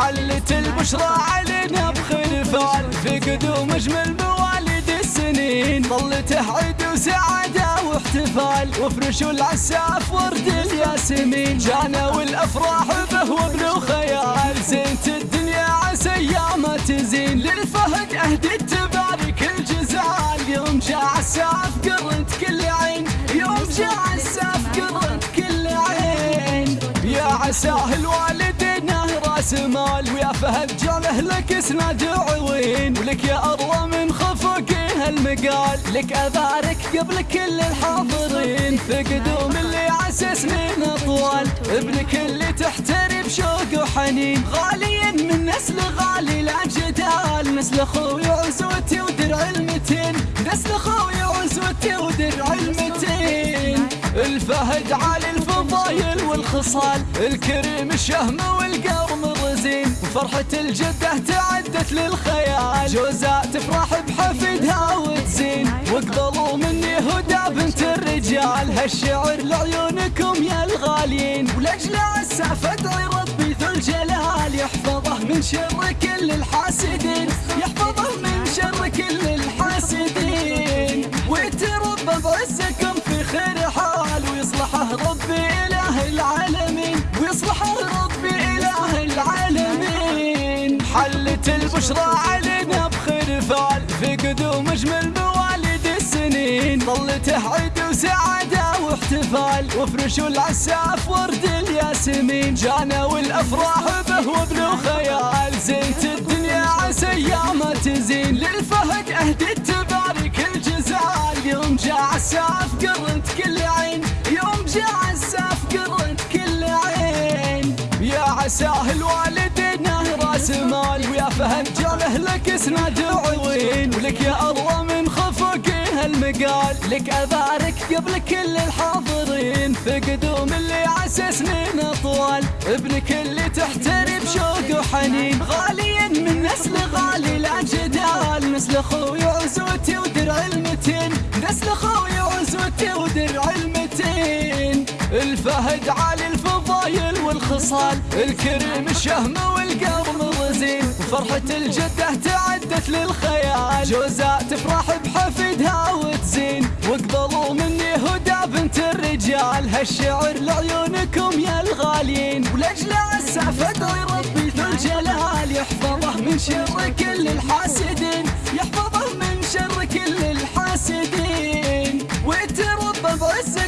البشرى علينا في قدوم أجمل مواليد السنين. ظلته عيد وسعادة واحتفال. وفرشوا العساف ورد الياسمين. جانا والأفراح به وابن خيال. زينت الدنيا عسى أيام تزين. للفهد اهدي تبارك الجزال يوم جاء عساف قرنت كل عين. يوم جاء عساف قرنت كل عين. يا عساه الوالدين راس مال ويا فهد جاله لك اسناد عوين ولك يا ارض من خفق هالمقال. لك أبارك قبل كل الحاضرين في قدوم اللي عسى سنين أطوال. ابنك اللي تحتري بشوق وحنين. غالي من نسل غالي لا جدال. نسل أخوي عزوتي ودرع المتين. نسل أخوي عزوتي ودرع المتين. الفهد عالي الفضايل والخصال. الكريم الشهم والقرم وفرحة الجدة تعدت للخيال. جوزاء تفرح بحفيدها وتزين. واقبلوا مني هدى بنت الرجال. هالشعر لعيونكم يا الغاليين. ولاجل عساف ادعي ربي ذو الجلال. يحفظه من شر كل الحاسدين. حلت البشرى علينا بخير فعل. في قدوم اجمل مواليد السنين. ظلته عيد وسعادة واحتفال. وفرشوا العساف ورد الياسمين. جانا والأفراح به وابن خيال زيت الدنيا عسى أيام تزين. للفهد اهدي تبارك الجزال. يوم جاء عساف قرنت كل عين. يوم جاء عساف قرنت كل عين. يا عساه الوالدين راس مال. ويا فهد جاله لك اسناد عوين ولك يا الله من خفق هالمقال. لك أبارك قبل كل الحاضرين. في قدوم اللي عسى سنين أطوال. ابنك اللي تحتري بشوق وحنين. غالي من نسل غالي لا جدال. نسل أخوي عزوتي ودرع المتين. نسل أخوي عزوتي ودرع المتين. الفهد عالي الفضايل والخصال. الكريم الشهم والقرم الرزين وفرحة الجدة تعدت للخيال. جوزاء تفرح بحفيدها وتزين. واقبلوا مني هدى بنت الرجال. هالشعر لعيونكم يا الغاليين. ولاجل عساف ادعي ربي ذو الجلال. يحفظه من شر كل الحاسدين. يحفظه من شر كل الحاسدين. ويتربى بعزكم